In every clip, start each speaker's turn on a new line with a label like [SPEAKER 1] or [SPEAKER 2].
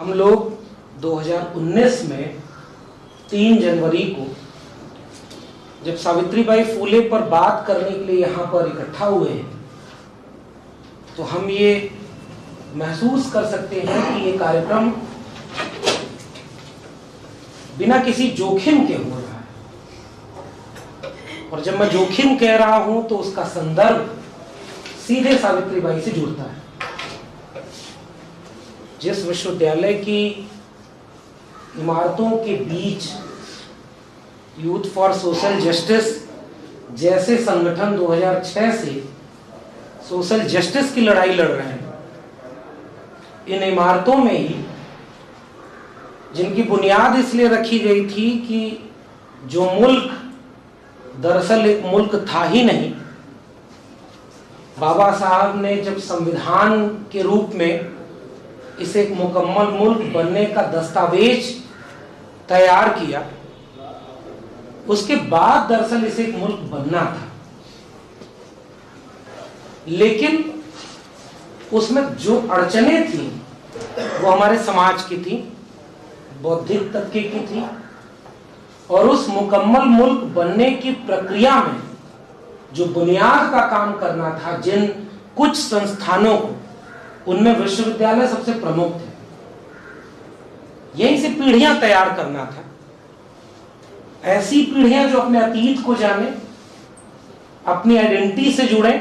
[SPEAKER 1] हम लोग 2019 में 3 जनवरी को जब सावित्री बाई फूले पर बात करने के लिए यहाँ पर इकट्ठा हुए हैं तो हम ये महसूस कर सकते हैं कि ये कार्यक्रम बिना किसी जोखिम के हो रहा है। और जब मैं जोखिम कह रहा हूँ तो उसका संदर्भ सीधे सावित्री बाई से जुड़ता है। जिस विश्वविद्यालय की इमारतों के बीच यूथ फॉर सोशल जस्टिस जैसे संगठन 2006 से सोशल जस्टिस की लड़ाई लड़ रहे हैं। इन इमारतों में ही, जिनकी बुनियाद इसलिए रखी गई थी कि जो मुल्क दरअसल एक मुल्क था ही नहीं, बाबा साहब ने जब संविधान के रूप में इसे एक मुकम्मल मुल्क बनने का दस्तावेज़ तैयार किया। उसके बाद दरअसल इसे एक मुल्क बनना था। लेकिन उसमें जो अड़चने थी, वो हमारे समाज की थी, बौद्धिक तबके की थी, और उस मुकम्मल मुल्क बनने की प्रक्रिया में जो बुनियाद का काम करना था जिन कुछ संस्थानों को उनमें विश्वविद्यालय सबसे प्रमुख थे। यहीं से पीढ़ियाँ तैयार करना था। ऐसी पीढ़ियाँ जो अपने अतीत को जाने, अपनी आइडेंटिटी से जुड़े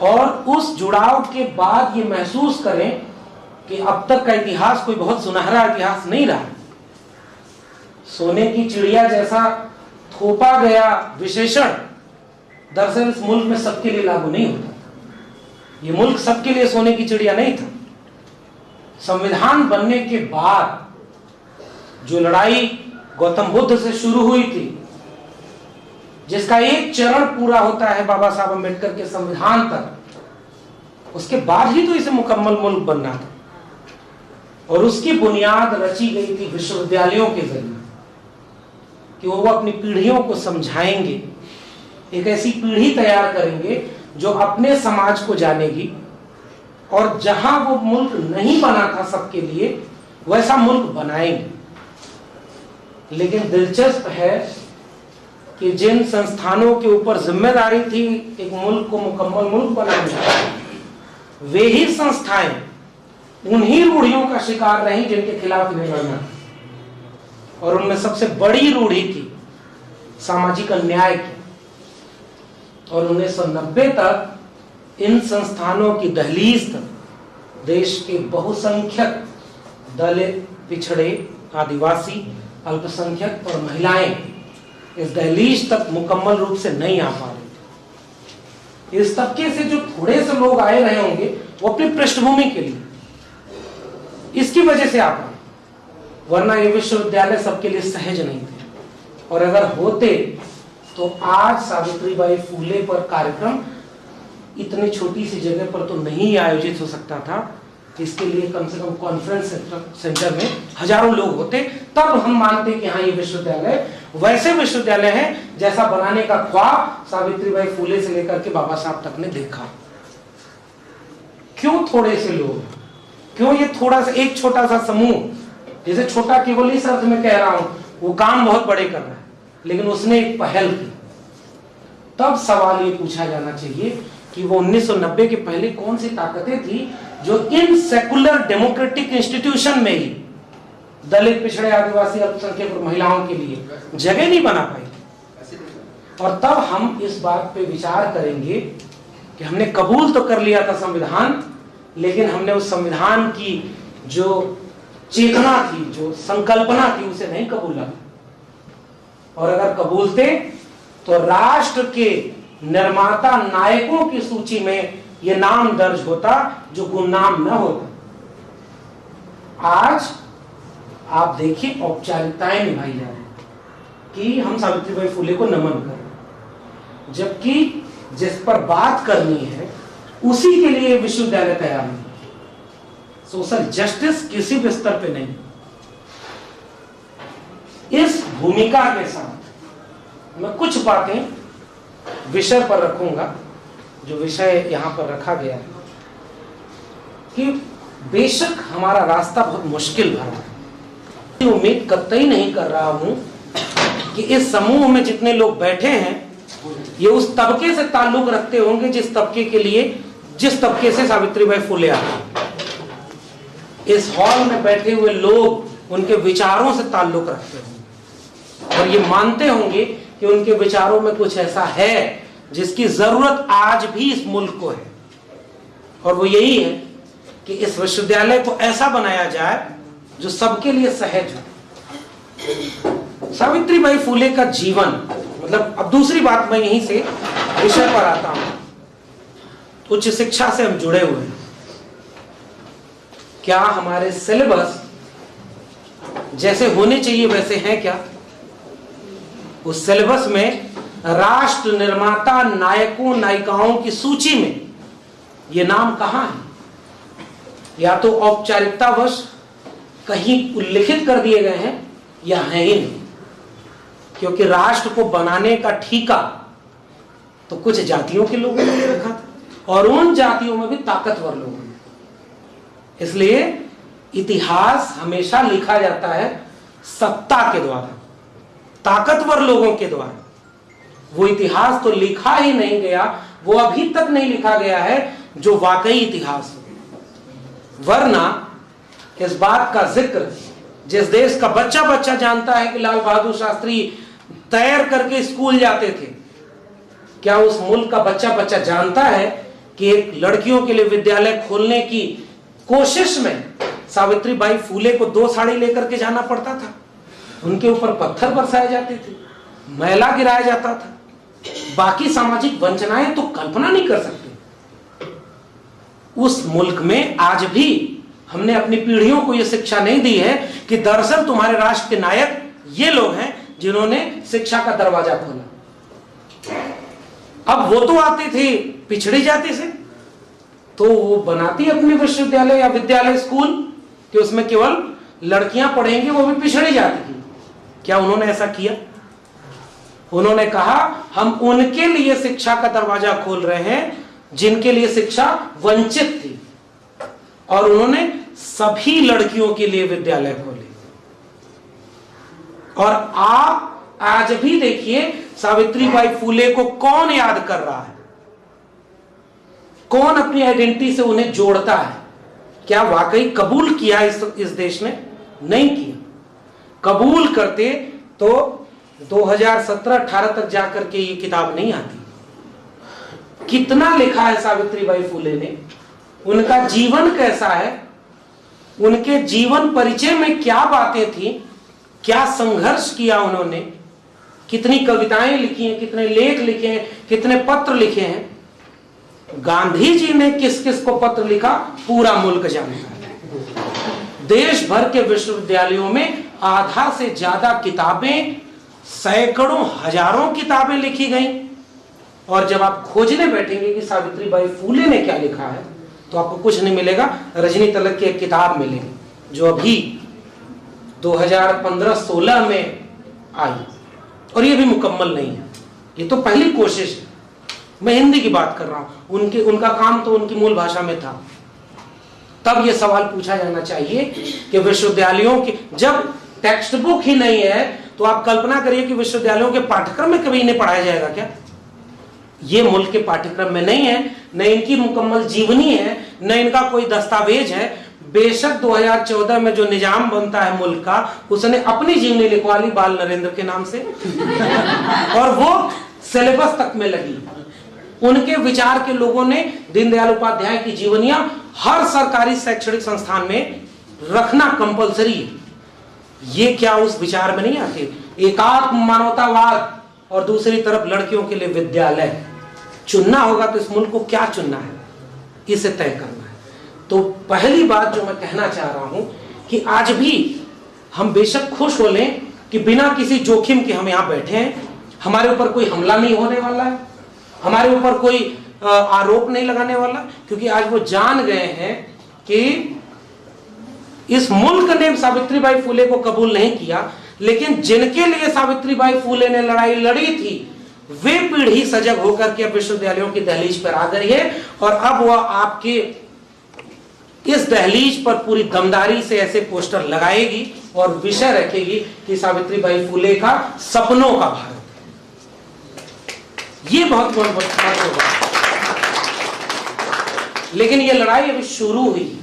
[SPEAKER 1] और उस जुड़ाव के बाद ये महसूस करें कि अब तक का इतिहास कोई बहुत सुनहरा इतिहास नहीं रहा। सोने की चिड़िया जैसा थोपा गया विशेषण दरअसल इस मुल्क में सबके लिए लागू नहीं होता। ये मुल्क सबके लिए सोने की चिड़िया नहीं था। संविधान बनने के बाद जो लड़ाई गौतम बुद्ध से शुरू हुई थी, जिसका एक चरण पूरा होता है बाबा साहब अंबेडकर के संविधान तक उसके बाद ही तो इसे मुकम्मल मुल्क बनना था। और उसकी बुनियाद रची गई थी विश्वविद्यालयों के ज़रिए कि वो अपनी पीढ़ियों को समझाएँगे, एक ऐसी पीढ़ी तैयार करेंगे जो अपने समाज को जानेगी और जहाँ वो मुल्क नहीं बना था सबके लिए, वैसा मुल्क बनाएँगे। लेकिन दिलचस्प है कि जिन संस्थानों के ऊपर ज़िम्मेदारी थी एक मुल्क को मुकम्मल मुल्क बनाने वे ही संस्थाएँ उन्हीं रूढ़ियों का शिकार रही जिनके खिलाफ इन्हें लड़ना। और उनमें सबसे बड़ी रूढ़ी थी सामाजिक अन्याय की। और 1990 तक इन संस्थानों की दहलीज तक देश के बहुसंख्यक दलित पिछड़े आदिवासी, अल्पसंख्यक और महिलाएँ इस दहलीज तक मुकम्मल रूप से नहीं आ पा रही इस तबके से जो थोड़े से लोग आए रहे होंगे, वो अपनी पृष्ठभूमि के लिए। इसकी वजह से आ पाए वरना ये विश्वविद्यालय सबके लिए सहज नहीं थे। और अगर होते तो आज सावित्री बाई फूले पर कार्यक्रम इतनी छोटी सी जगह पर तो नहीं आयोजित हो सकता था इसके लिए कम से कम कॉन्फ्रेंस सेंटर में हज़ारों लोग होते। तब हम मानते कि हाँ ये विश्वविद्यालय वैसे विश्वविद्यालय है, जैसा बनाने का ख्वाब सावित्रीबाई फूले से लेकर के बाबा साहब तक ने देखा। क्यों थोड़े से लोग? क्यों ये थोड़ा सा, एक छोटा सा समूह, जैसे छोटा केवल इस अर्थ में कह रहा हूँ, वो काम बहुत बड़े कर रहा है। लेकिन उसने एक पहल की। तब सवाल ये पूछा जाना चाहिए कि वो 1990 के पहले कौन सी ताकतें थी जो इन सेकुलर डेमोक्रेटिक इंस्टीट्यूशन में ही दलित, पिछड़े, आदिवासी, अल्पसंख्यक और महिलाओं के लिए जगह नहीं बना पाई और तब हम इस बात पे विचार करेंगे कि हमने कबूल तो कर लिया था संविधान, लेकिन हमने उस संविधान की जो चेतना थी, जो संकल्पना थी, उसे नहीं कबूला। और अगर कबूलते तो राष्ट्र के निर्माता नायकों की सूची में यह नाम दर्ज होता, जो गुमनाम न होता। आज आप देखिए औपचारिकताएँ निभाई जा रही कि हम सावित्रीबाई फूले को नमन करें जबकि जिस पर बात करनी है, उसी के लिए विश्वविद्यालय तैयार नहीं सोशल जस्टिस किसी भी स्तर पे नहीं। भूमिका के साथ। मैं कुछ बातें विषय पर रखूँगा, जो विषय यहाँ पर रखा गया है, कि बेशक हमारा रास्ता बहुत मुश्किल भरा है। उम्मीद कतई नहीं कर रहा हूँ कि इस समूह में जितने लोग बैठे हैं, ये उस तबके से ताल्लुक रखते होंगे जिस तबके के लिए, जिस तबके से सावित्रीबाई फुले आते इस हॉल में बैठे हुए लोग उनके विचारों से ताल्लुक रखते होंगे। और ये मानते होंगे कि उनके विचारों में कुछ ऐसा है जिसकी ज़रूरत आज भी इस मुल्क को है। और वो यही है कि इस विश्वविद्यालय को ऐसा बनाया जाए जो सबके लिए सहज हो। सावित्रीबाई फूले का जीवन मतलब अब दूसरी बात मैं यहीं से विषय पर आता हूँ। उच्च शिक्षा से हम जुड़े हुए हैं। क्या हमारे सिलेबस जैसे होने चाहिए वैसे हैं क्या? उस सिलेबस में राष्ट्र निर्माता नायकों, नायिकाओं की सूची में ये नाम कहाँ है? या तो औपचारिकतावश कहीं उल्लिखित कर दिए गए हैं या है ही नहीं। क्योंकि राष्ट्र को बनाने का ठीका तो कुछ जातियों के लोगों ने रखा था और उन जातियों में भी ताकतवर लोगों ने इसलिए इतिहास हमेशा लिखा जाता है सत्ता के द्वारा। ताकतवर लोगों के द्वारा। वो इतिहास तो लिखा ही नहीं गया, वो अभी तक नहीं लिखा गया है, जो वाकई इतिहास हो। वरना इस बात का ज़िक्र जिस देश का बच्चा बच्चा जानता है कि लाल बहादुर शास्त्री तैर करके स्कूल जाते थे, क्या उस मुल्क का बच्चा बच्चा जानता है कि एक लड़कियों के लिए विद्यालय खोलने की कोशिश में सावित्री बाई फूले को दो साड़ी लेकर के जाना पड़ता था? उनके ऊपर पत्थर बरसाए जाते थे, मैला गिराया जाता था। बाकी सामाजिक वंचनाएँ तो कल्पना नहीं कर सकते। उस मुल्क में आज भी हमने अपनी पीढ़ियों को यह शिक्षा नहीं दी है कि दरअसल तुम्हारे राष्ट्र के नायक ये लोग हैं जिन्होंने शिक्षा का दरवाज़ा खोला। अब वो तो आते थे, पिछड़ी जाति से तो वो बनाती अपने विश्वविद्यालय या विद्यालय स्कूल कि उसमें केवल लड़कियाँ पढ़ेंगी, वो भी पिछड़ी जाती की। क्या उन्होंने ऐसा किया? उन्होंने कहा हम उनके लिए शिक्षा का दरवाज़ा खोल रहे हैं जिनके लिए शिक्षा वंचित थी। और उन्होंने सभी लड़कियों के लिए विद्यालय खोले। और आप आज भी देखिए सावित्री बाई फूले को कौन याद कर रहा है? कौन अपनी आइडेंटिटी से उन्हें जोड़ता है? क्या वाकई कबूल किया इस, इस देश ने? नहीं किया। कबूल करते तो 2017-18 तक जाकर के ये किताब नहीं आती। कितना लिखा है सावित्री बाई फूले ने? उनका जीवन कैसा है? उनके जीवन परिचय में क्या बातें थी? क्या संघर्ष किया उन्होंने? कितनी कविताएँ लिखी हैं, कितने लेख लिखे हैं, कितने पत्र लिखे हैं? गांधी जी ने किस किस को पत्र लिखा? पूरा मुल्क जानता है। देश भर के विश्वविद्यालयों में आधा से ज़्यादा किताबें, सैकड़ों, हज़ारों किताबें लिखी गई। और जब आप खोजने बैठेंगे कि सावित्री बाई फूले ने क्या लिखा है तो आपको कुछ नहीं मिलेगा, रजनी तलक की एक किताब मिलेगी, जो अभी 2015-16 में आई। और ये भी मुकम्मल नहीं है। ये तो पहली कोशिश है। मैं हिंदी की बात कर रहा हूँ। उनके, उनका काम तो उनकी मूल भाषा में था। तब ये सवाल पूछा जाना चाहिए कि विश्वविद्यालयों की, जब टेक्स्ट बुक ही नहीं है तो आप कल्पना करिए कि विश्वविद्यालयों के पाठ्यक्रम में कभी इन्हें पढ़ाया जाएगा क्या? ये मुल्क के पाठ्यक्रम में नहीं है, न इनकी मुकम्मल जीवनी है, न इनका कोई दस्तावेज़ है। बेशक 2014 में जो निज़ाम बनता है मुल्क का, उसने अपनी जीवनी लिखवा ली बाल नरेंद्र के नाम से। और वो सिलेबस तक में लगी। उनके विचार के लोगों ने दीनदयाल उपाध्याय की जीवनियाँ हर सरकारी शैक्षणिक संस्थान में रखना कंपलसरी है। ये क्या उस विचार में नहीं आते? एकात्म मानवतावाद और दूसरी तरफ़ लड़कियों के लिए विद्यालय। चुनना होगा तो इस मुल्क को क्या चुनना है? इसे तय करना है? तो पहली बात जो मैं कहना चाह रहा हूँ कि आज भी हम बेशक खुश हो लें कि बिना किसी जोखिम के हम यहाँ बैठे हैं। हमारे ऊपर कोई हमला नहीं होने वाला है। हमारे ऊपर कोई आरोप नहीं लगाने वाला। क्योंकि आज वो जान गए हैं कि इस मुल्क ने सावित्रीबाई फूले को कबूल नहीं किया, लेकिन जिनके लिए सावित्रीबाई फूले ने लड़ाई लड़ी थी, वे पीढ़ी सजग होकर के विश्वविद्यालयों की दहलीज पर आ गई है और अब वह आपके इस दहलीज पर पूरी दमदारी से ऐसे पोस्टर लगाएगी और विषय रखेगी कि सावित्रीबाई फुले का सपनों का भारत ये बहुत महत्वपूर्ण लेकिन ये लड़ाई अभी शुरू हुई।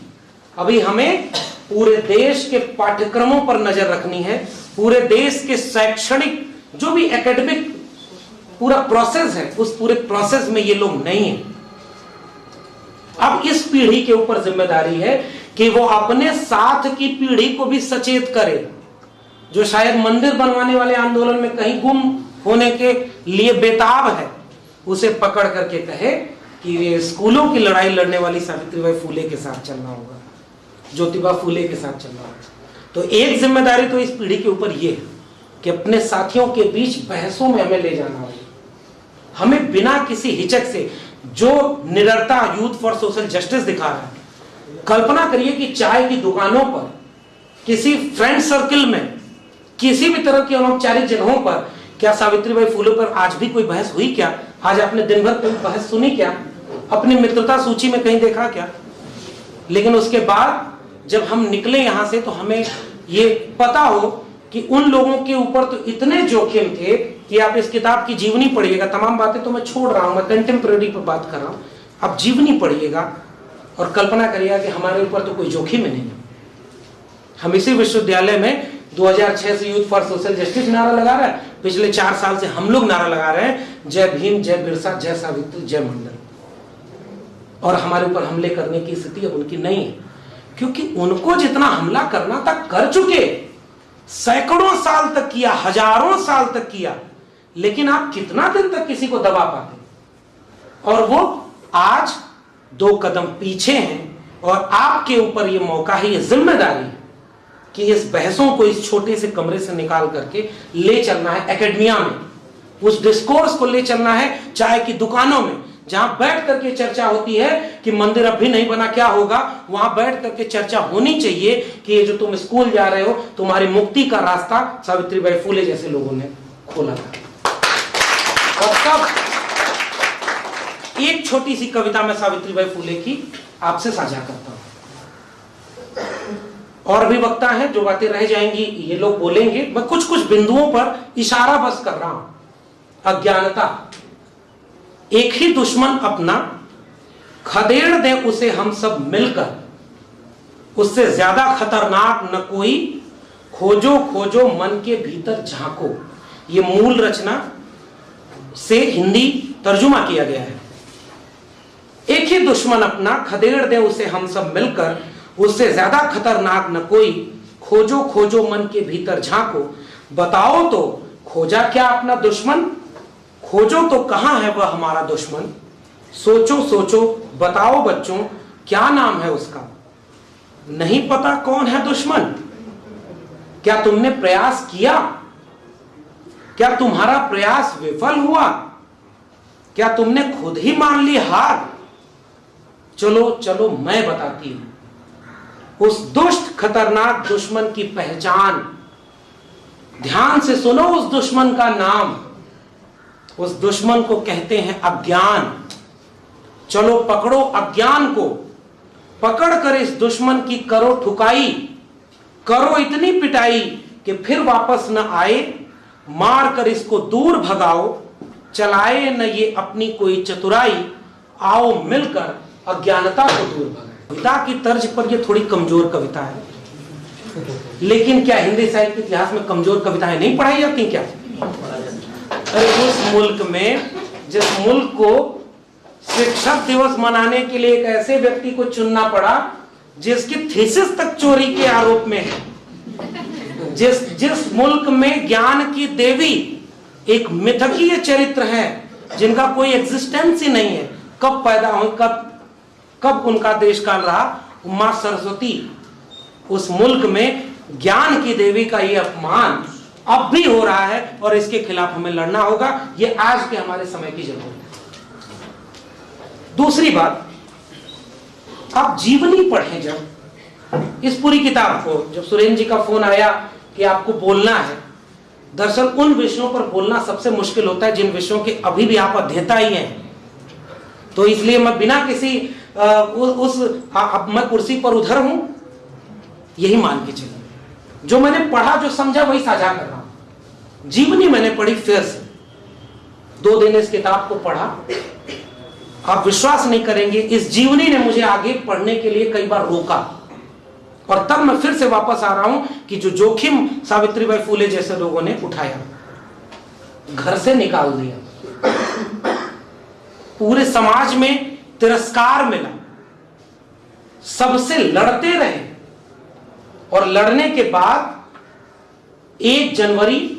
[SPEAKER 1] अभी हमें पूरे देश के पाठ्यक्रमों पर नज़र रखनी है। पूरे देश के शैक्षणिक जो भी एकेडमिक पूरा प्रोसेस है, उस पूरे प्रोसेस में ये लोग नहीं है। अब इस पीढ़ी के ऊपर ज़िम्मेदारी है कि वो अपने साथ की पीढ़ी को भी सचेत करे, जो शायद मंदिर बनवाने वाले आंदोलन में कहीं गुम होने के लिए बेताब है। उसे पकड़ करके कहे कि स्कूलों की लड़ाई लड़ने वाली सावित्रीबाई फूले के साथ चलना होगा। ज्योतिबा फूले के साथ चल रहा होगा तो एक ज़िम्मेदारी तो इस पीढ़ी के ऊपर ये है कि अपने साथियों के बीच बहसों में हमें ले जाना होगा। हमें बिना किसी हिचक से जो निरंता यूथ फॉर सोशल जस्टिस दिखा रहा है, कल्पना करिए कि चाय की दुकानों पर, किसी फ्रेंड सर्किल में, किसी भी तरह की अनौपचारिक जगहों पर, क्या सावित्रीबाई फूले पर आज भी कोई बहस हुई क्या? आज आपने दिन भर कोई बहस सुनी क्या? अपनी मित्रता सूची में कहीं देखा क्या? लेकिन उसके बाद जब हम निकले यहाँ से तो हमें ये पता हो कि उन लोगों के ऊपर तो इतने जोखिम थे कि आप इस किताब की जीवनी पढ़िएगा। तमाम बातें तो मैं छोड़ रहा हूँ, मैं कंटेम्प्रेरी पर बात कर रहा हूँ। आप जीवनी पढ़िएगा और कल्पना करिएगा कि हमारे ऊपर तो कोई जोखिम ही नहीं है। हम इसी विश्वविद्यालय में 2006 से यूथ फॉर सोशल जस्टिस नारा लगा रहा है। पिछले चार साल से हम लोग नारा लगा रहे हैं। जय भीम, जय बिरसा, जय सावित्री, जय मंडल। और हमारे ऊपर हमले करने की स्थिति अब उनकी नहीं है। क्योंकि उनको जितना हमला करना था, कर चुके। सैकड़ों साल तक किया, हज़ारों साल तक किया। लेकिन आप कितना दिन तक किसी को दबा पाते? और वो आज दो कदम पीछे हैं और आपके ऊपर ये मौका है, ये ज़िम्मेदारी है कि इस बहसों को इस छोटे से कमरे से निकाल करके ले चलना है एकेडमिया में। उस डिस्कोर्स को ले चलना है चाय की दुकानों में। जहाँ बैठ करके चर्चा होती है कि मंदिर अब भी नहीं बना, क्या होगा? वहाँ बैठ करके चर्चा होनी चाहिए कि ये जो तुम स्कूल जा रहे हो, तुम्हारी मुक्ति का रास्ता सावित्री बाई फूले जैसे लोगों ने खोला था। और तब एक छोटी सी कविता में सावित्रीबाई फूले की आपसे साझा करता हूँ। और भी वक्ता है, जो बातें रह जाएँगी, ये लोग बोलेंगे। मैं कुछ कुछ बिंदुओं पर इशारा बस कर रहा हूँ। अज्ञानता। एक ही दुश्मन अपना, खदेड़ दे उसे हम सब मिलकर। उससे ज़्यादा खतरनाक न कोई, खोजो खोजो, मन के भीतर झांको। ये मूल रचना से हिंदी तर्जुमा किया गया है। एक ही दुश्मन अपना, खदेड़ दे उसे हम सब मिलकर। उससे ज़्यादा खतरनाक न कोई, खोजो खोजो, मन के भीतर झांको। बताओ तो खोजा क्या अपना दुश्मन? खोजो तो कहाँ है वह हमारा दुश्मन? सोचो सोचो, बताओ बच्चों, क्या नाम है उसका? नहीं पता कौन है दुश्मन? क्या तुमने प्रयास किया? क्या तुम्हारा प्रयास विफल हुआ? क्या तुमने खुद ही मान ली हार? चलो चलो, मैं बताती हूँ। उस दुष्ट, खतरनाक दुश्मन की पहचान। ध्यान से सुनो उस दुश्मन का नाम। उस दुश्मन को कहते हैं अज्ञान। चलो पकड़ो अज्ञान को। पकड़ कर इस दुश्मन की करो ठुकाई। करो इतनी पिटाई कि फिर वापस न आए। मार कर इसको दूर भगाओ। चलाए न ये अपनी कोई चतुराई। आओ मिलकर अज्ञानता को दूर भगाओ कविता की तर्ज पर ये थोड़ी कमज़ोर कविता है। लेकिन क्या हिंदी साहित्य इतिहास में कमज़ोर कविताएँ नहीं पढ़ाई जाती क्या? उस मुल्क में, जिस मुल्क को शिक्षक दिवस मनाने के लिए एक ऐसे व्यक्ति को चुनना पड़ा, जिसकी थीसिस तक चोरी के आरोप में है। जिस जिस मुल्क में ज्ञान की देवी एक मिथकीय चरित्र है, जिनका कोई एग्जिस्टेंस ही नहीं है, कब पैदा हुई, कब कब उनका देश काल रहा, माँ सरस्वती, उस मुल्क में ज्ञान की देवी का ये अपमान अब भी हो रहा है और इसके खिलाफ हमें लड़ना होगा। ये आज के हमारे समय की ज़रूरत है। दूसरी बात आप जीवनी पढ़ें जब। इस पूरी किताब को जब सुरेंद्र जी का फ़ोन आया कि आपको बोलना है दरअसल उन विषयों पर बोलना सबसे मुश्किल होता है जिन विषयों के अभी भी आप अध्येता ही हैं। तो इसलिए मैं बिना किसी आ, उ, उस आ, अब मैं कुर्सी पर उधर हूँ यही मान के चलिए। जो मैंने पढ़ा जो समझा वही साझा कर रहा हूँ। जीवनी मैंने पढ़ी, फिर से। दो दिन इस किताब को पढ़ा। आप विश्वास नहीं करेंगे, इस जीवनी ने मुझे आगे पढ़ने के लिए कई बार रोका। और तब मैं फिर से वापस आ रहा हूँ कि जो जोखिम सावित्रीबाई फूले जैसे लोगों ने उठाया, घर से निकाल दिया। पूरे समाज में तिरस्कार मिला। सबसे लड़ते रहे। और लड़ने के बाद एक जनवरी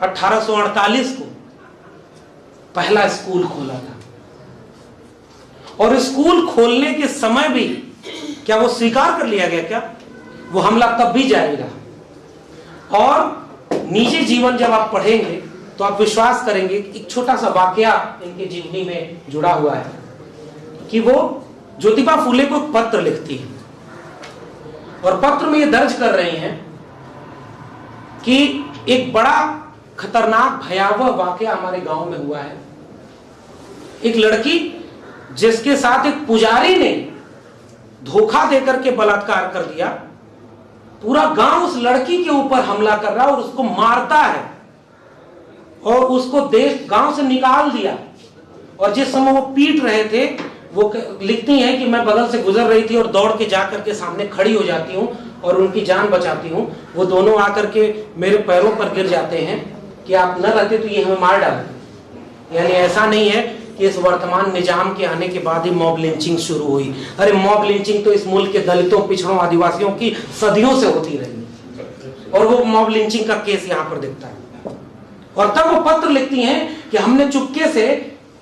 [SPEAKER 1] 1848 को पहला स्कूल खोला था। और स्कूल खोलने के समय भी क्या वो स्वीकार कर लिया गया क्या? वो हमला तब भी रहा। और निजी जीवन जब आप पढ़ेंगे तो आप विश्वास करेंगे एक छोटा सा वाक्य इनके जीवनी में जुड़ा हुआ है कि वो ज्योतिबा फूले को पत्र लिखती है। और पत्र में ये दर्ज कर रही हैं कि एक बड़ा खतरनाक, भयावह वाक्य हमारे गाँव में हुआ है। एक लड़की जिसके साथ एक पुजारी ने धोखा देकर के बलात्कार कर दिया, पूरा गाँव उस लड़की के ऊपर हमला कर रहा है और उसको मारता है और उसको देश, गाँव से निकाल दिया। और जिस समय वो पीट रहे थे, वो लिखती हैं कि मैं बगल से गुजर रही थी और दौड़ के जाकर के सामने खड़ी हो जाती हूँ और उनकी जान बचाती हूँ। वो दोनों आकर के मेरे पैरों पर गिर जाते हैं। कि आप न रहते तो ये हमें मार डालते यानी ऐसा नहीं है कि इस वर्तमान निज़ाम के आने के बाद ही मॉब लिंचिंग शुरू हुई। अरे मॉब लिंचिंग तो इस मुल्क के दलितों, पिछड़ों, आदिवासियों की सदियों से होती रही। और वो मॉब लिंचिंग का केस यहाँ पर दिखता है। और तब वो पत्र लिखती हैं कि हमने चुपके से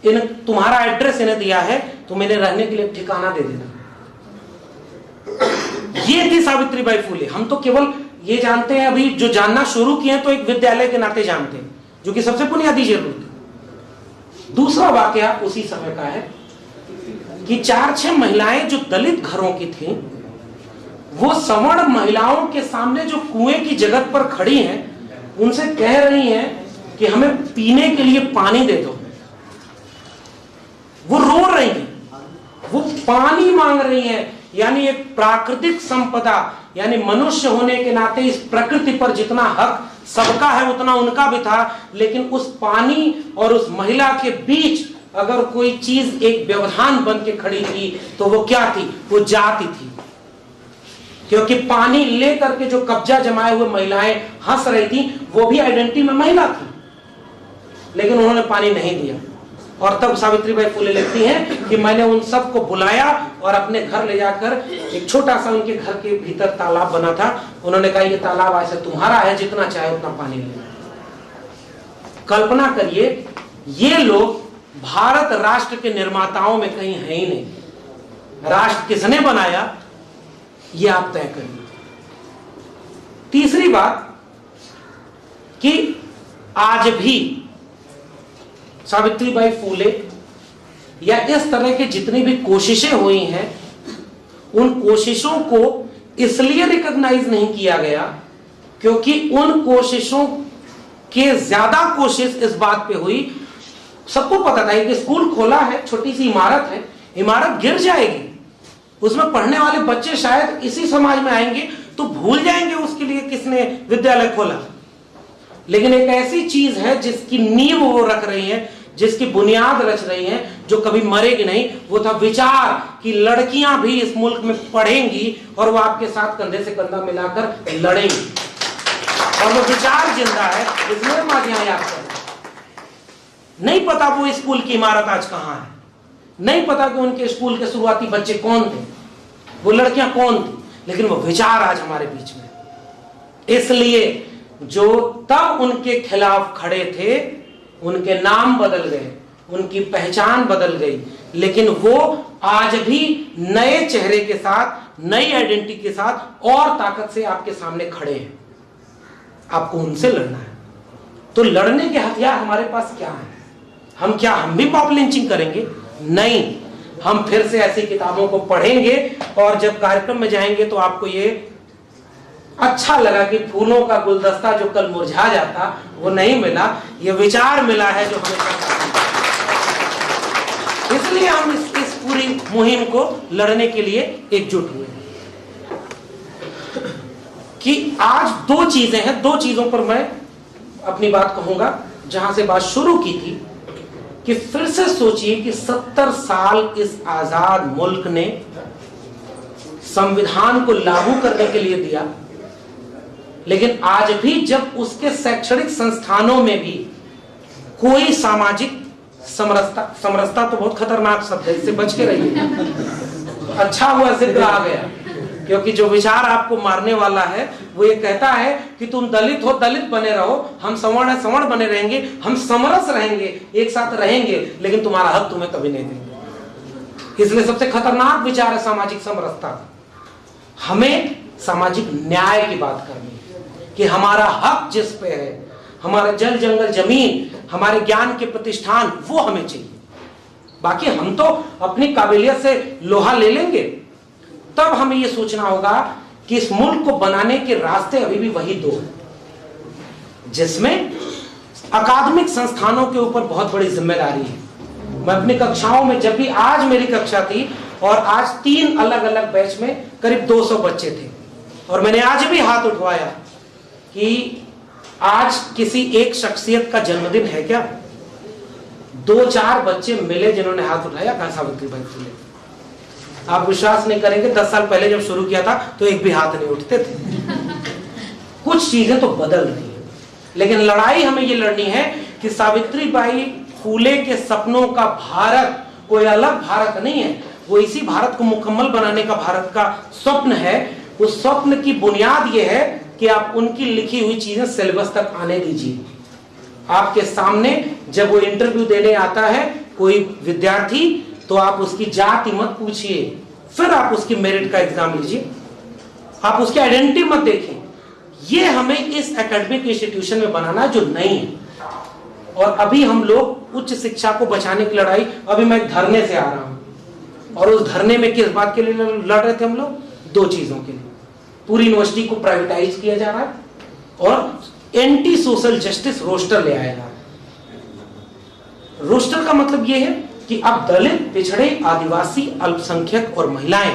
[SPEAKER 1] इन, तुम्हारा एड्रेस इन्हें दिया है, तुम इन्हें रहने के लिए ठिकाना दे देना। ये थी सावित्री बाई फूले। हम तो केवल ये जानते हैं अभी, जो जानना शुरू किए तो एक विद्यालय के नाते जानते हैं, जो कि सबसे बुनियादी ज़रूरत दूसरा वाक्य उसी समय का है कि चार छह महिलाएँ जो दलित घरों की थी, वो सवर्ण महिलाओं के सामने जो कुएँ की जगत पर खड़ी हैं, उनसे कह रही हैं कि हमें पीने के लिए पानी दे दो। वो रो रही हैं, वो पानी मांग रही हैं, यानी एक प्राकृतिक संपदा यानी मनुष्य होने के नाते इस प्रकृति पर जितना हक सबका है, उतना उनका भी था, लेकिन उस पानी और उस महिला के बीच अगर कोई चीज़ एक व्यवधान बन के खड़ी थी तो वो क्या थी? वो जाति थी। क्योंकि पानी लेकर के जो कब्जा जमाए हुए महिलाएँ हंस रही थी, वो भी आइडेंटिटी में महिला थी। लेकिन उन्होंने पानी नहीं दिया। और तब सावित्री बाई फूले लिखती हैं कि मैंने उन सबको बुलाया और अपने घर ले जाकर एक छोटा सा उनके घर के भीतर तालाब बना था। उन्होंने कहा, ये तालाब ऐसे तुम्हारा है, जितना चाहे उतना पानी ले। कल्पना करिए, ये लोग भारत राष्ट्र के निर्माताओं में कहीं है ही नहीं। राष्ट्र किसने बनाया, ये आप तय करिए। तीसरी बात कि आज भी सावित्रीबाई फूले या इस तरह की जितनी भी कोशिशें हुई हैं, उन कोशिशों को इसलिए रिकॉग्नाइज नहीं किया गया क्योंकि उन कोशिशों के ज़्यादा कोशिश इस बात पे हुई। सबको पता था कि स्कूल खोला है, छोटी सी इमारत है, इमारत गिर जाएगी। उसमें पढ़ने वाले बच्चे शायद इसी समाज में आएँगे तो भूल जाएँगे उसके लिए किसने विद्यालय खोला। लेकिन एक ऐसी चीज़ है जिसकी नींव वो रख रही है जिसकी बुनियाद रच रही है, जो कभी मरेगी नहीं, वो था विचार कि लड़कियाँ भी इस मुल्क में पढ़ेंगी और वो आपके साथ कंधे से कंधा मिलाकर लड़ेंगी। और वो विचार ज़िंदा है, इसलिए हम याद कर नहीं पता वो स्कूल की इमारत आज कहाँ है। नहीं पता कि उनके स्कूल के शुरुआती बच्चे कौन थे। वो लड़कियाँ कौन थी। लेकिन वो विचार आज हमारे बीच में इसलिए जो तब उनके खिलाफ खड़े थे उनके नाम बदल गए, उनकी पहचान बदल गई, लेकिन वो आज भी नए चेहरे के साथ, नई आइडेंटिटी के साथ और ताकत से आपके सामने खड़े हैं। आपको उनसे लड़ना है। तो लड़ने के हथियार हमारे पास क्या है? हम क्या, हम भी पॉप लिंचिंग करेंगे? नहीं। हम फिर से ऐसी किताबों को पढ़ेंगे और जब कार्यक्रम में जाएँगे तो आपको ये अच्छा लगा कि फूलों का गुलदस्ता जो कल मुरझा जाता वो नहीं मिला। ये विचार मिला है जो हमें इसलिए हम इस, इस पूरी मुहिम को लड़ने के लिए एकजुट हुए कि आज दो चीज़ें हैं दो चीज़ों पर मैं अपनी बात कहूँगा जहाँ से बात शुरू की थी कि फिर से सोचिए कि सत्तर साल इस आज़ाद मुल्क ने संविधान को लागू करने के लिए दिया। लेकिन आज भी जब उसके शैक्षणिक संस्थानों में भी कोई सामाजिक समरसता समरसता तो बहुत खतरनाक शब्द है, इससे बच के रहिए। अच्छा हुआ ज़िक्र आ गया, क्योंकि जो विचार आपको मारने वाला है, वो ये कहता है कि तुम दलित हो, दलित बने रहो, हम सवर्ण है, सवर्ण बने रहेंगे, हम समरस रहेंगे, एक साथ रहेंगे, लेकिन तुम्हारा हक तुम्हें कभी नहीं देंगे। इसलिए सबसे खतरनाक विचार है सामाजिक समरसता। हमें सामाजिक न्याय की बात करनी कि हमारा हक जिस पे है, हमारा जल जंगल ज़मीन, हमारे ज्ञान के प्रतिष्ठान, वो हमें चाहिए। बाकी हम तो अपनी काबिलियत से लोहा ले लेंगे। तब हमें यह सोचना होगा कि इस मुल्क को बनाने के रास्ते अभी भी वही दो हैं, जिसमें अकादमिक संस्थानों के ऊपर बहुत बड़ी ज़िम्मेदारी है। मैं अपनी कक्षाओं में जब भी आज मेरी कक्षा थी और आज तीन अलग अलग बैच में करीब 200 बच्चे थे और मैंने आज भी हाथ उठवाया। कि आज किसी एक शख्सियत का जन्मदिन है क्या? दो चार बच्चे मिले जिन्होंने हाथ उठाया कहा सावित्री भाई फुले। आप विश्वास नहीं करेंगे दस साल पहले जब शुरू किया था तो एक भी हाथ नहीं उठते थे। कुछ चीज़ें तो बदल रही है। लेकिन लड़ाई हमें ये लड़नी है कि सावित्री बाई फूले के सपनों का भारत कोई अलग भारत नहीं है। वो इसी भारत को मुकम्मल बनाने का भारत का स्वप्न है। उस स्वप्न की बुनियाद ये है कि आप उनकी लिखी हुई चीज़ें सिलेबस तक आने दीजिए। आपके सामने जब वो इंटरव्यू देने आता है कोई विद्यार्थी तो आप उसकी जाति मत पूछिए। फिर आप उसकी मेरिट का एग्ज़ाम लीजिए। आप उसकी आइडेंटिटी मत देखें। ये हमें इस एकेडमिक इंस्टीट्यूशन में बनाना जो नहीं है। और अभी हम लोग उच्च शिक्षा को बचाने की लड़ाई, अभी मैं धरने से आ रहा हूँ। और उस धरने में किस बात के लिए लड़ रहे थे हम लोग? दो चीज़ों के लिए। पूरी यूनिवर्सिटी को प्राइवेटाइज किया जा रहा है और एंटी सोशल जस्टिस रोस्टर ले आया जा रहा है। रोस्टर का मतलब यह है कि अब दलित, पिछड़े, आदिवासी, अल्पसंख्यक और महिलाएँ,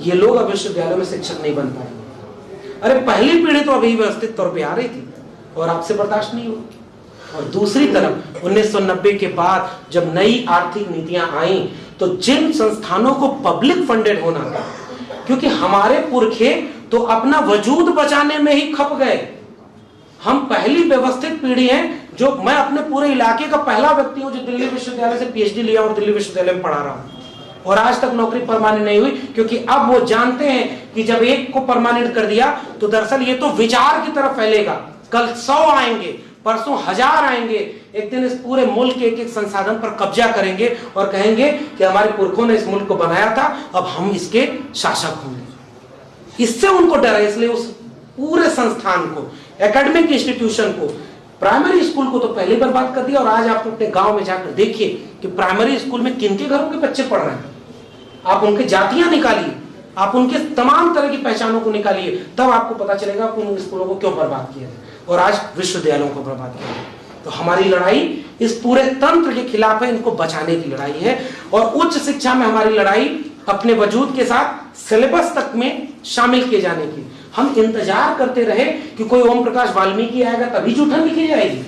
[SPEAKER 1] ये लोग अब विश्वविद्यालय में शिक्षक नहीं बन पाए। अरे पहली पीढ़ी तो अभी व्यवस्थित तौर पे आ रही थी और आपसे बर्दाश्त नहीं हुई। और दूसरी तरफ़ 1990 के बाद जब नई आर्थिक नीतियाँ आई तो जिन संस्थानों को पब्लिक फंडेड होना था, क्योंकि हमारे पुरखे तो अपना वजूद बचाने में ही खप गए। हम पहली व्यवस्थित पीढ़ी हैं जो मैं अपने पूरे इलाके का पहला व्यक्ति हूँ जो दिल्ली विश्वविद्यालय से पीएचडी लिया और दिल्ली विश्वविद्यालय में पढ़ा रहा हूँ। और आज तक नौकरी परमानेंट नहीं हुई, क्योंकि अब वो जानते हैं कि जब एक को परमानेंट कर दिया तो दरअसल ये तो विचार की तरफ़ फैलेगा। कल सौ आएँगे, परसों हज़ार आएँगे, एक दिन इस पूरे मुल्क के एक एक संसाधन पर कब्जा करेंगे और कहेंगे कि हमारे पुरखों ने इस मुल्क को बनाया था, अब हम इसके शासक होंगे। इससे उनको डर है इसलिए उस पूरे संस्थान को एकेडमिक इंस्टीट्यूशन को प्राइमरी स्कूल को तो पहले बर्बाद कर दिया और आज आप अपने गाँव में जाकर देखिए कि प्राइमरी स्कूल में किन के घरों के बच्चे पढ़ रहे हैं। आप उनके जातियाँ निकालिए, आप उनके तमाम तरह की पहचानों को निकालिए, तब आपको पता चलेगा कि उन स्कूलों को क्यों बर्बाद किया जाए और आज विश्वविद्यालयों को बर्बाद किया जाए। तो हमारी लड़ाई इस पूरे तंत्र के खिलाफ है, इनको बचाने की लड़ाई है और उच्च शिक्षा में हमारी लड़ाई अपने वजूद के साथ सिलेबस तक में शामिल किए जाने की। हम इंतज़ार करते रहे कि कोई ओम प्रकाश वाल्मीकि आएगा, तभी जूठन लिखी जाएगी।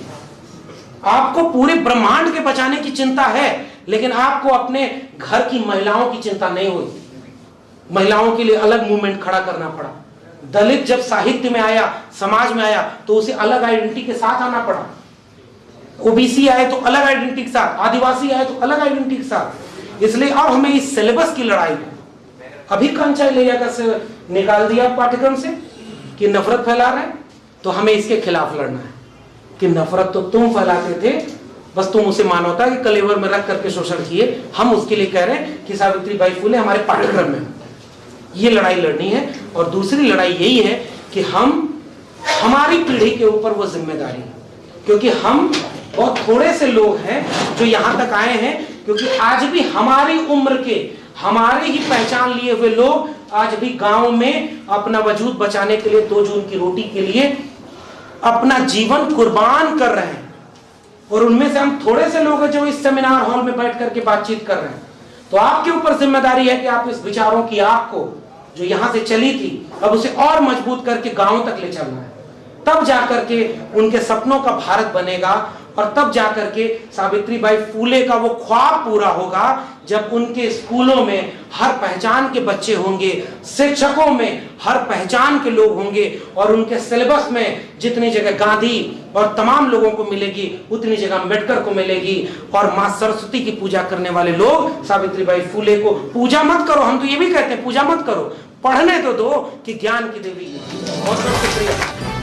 [SPEAKER 1] आपको पूरे ब्रह्मांड के बचाने की चिंता है, लेकिन आपको अपने घर की महिलाओं की चिंता नहीं हुई महिलाओं के लिए अलग मूवमेंट खड़ा करना पड़ा। दलित जब साहित्य में आया, समाज में आया तो उसे अलग आइडेंटिटी के साथ आना पड़ा। ओबीसी आए तो अलग आइडेंटिटी के साथ, आदिवासी आए तो अलग आइडेंटिटी के साथ। इसलिए अब हमें इस सिलेबस की लड़ाई को अभी कंचा लेगा से निकाल दिया पाठ्यक्रम से कि नफरत फैला रहे तो हमें इसके खिलाफ लड़ना है। कि नफरत तो तुम फैलाते थे, बस तुम उसे मानवता के कलेवर में रख करके शोषण किए। हम उसके लिए कह रहे हैं कि सावित्री बाई फूले, हमारे पाठ्यक्रम में। ये लड़ाई लड़नी है, और दूसरी लड़ाई यही है कि हम, हमारी पीढ़ी के ऊपर वो ज़िम्मेदारी है। क्योंकि हम बहुत थोड़े से लोग हैं जो यहाँ तक आए हैं, क्योंकि आज भी हमारी उम्र के हमारे ही पहचान लिए हुए लोग आज भी गाँव में अपना वजूद बचाने के लिए दो जून की रोटी के लिए अपना जीवन कुर्बान कर रहे हैं। और उनमें से हम थोड़े से लोग हैं जो इस सेमिनार हॉल में बैठ करके बातचीत कर रहे हैं। तो आपके ऊपर ज़िम्मेदारी है कि आप इस विचारों की आग को जो यहाँ से चली थी, अब उसे और मज़बूत करके गाँव तक ले चलना है। तब जाकर के उनके सपनों का भारत बनेगा और तब जाकर के सावित्री बाई फूले का वो ख्वाब पूरा होगा जब उनके स्कूलों में हर पहचान के बच्चे होंगे, शिक्षकों में हर पहचान के लोग होंगे और उनके सिलेबस में जितनी जगह गांधी और तमाम लोगों को मिलेगी, उतनी जगह अंबेडकर को मिलेगी और माँ सरस्वती की पूजा करने वाले लोग सावित्री बाई फूले को, पूजा मत करो, हम तो ये भी कहते हैं, पूजा मत करो, पढ़ने तो दो कि ज्ञान की देवी बहुत बहुत शुक्रिया।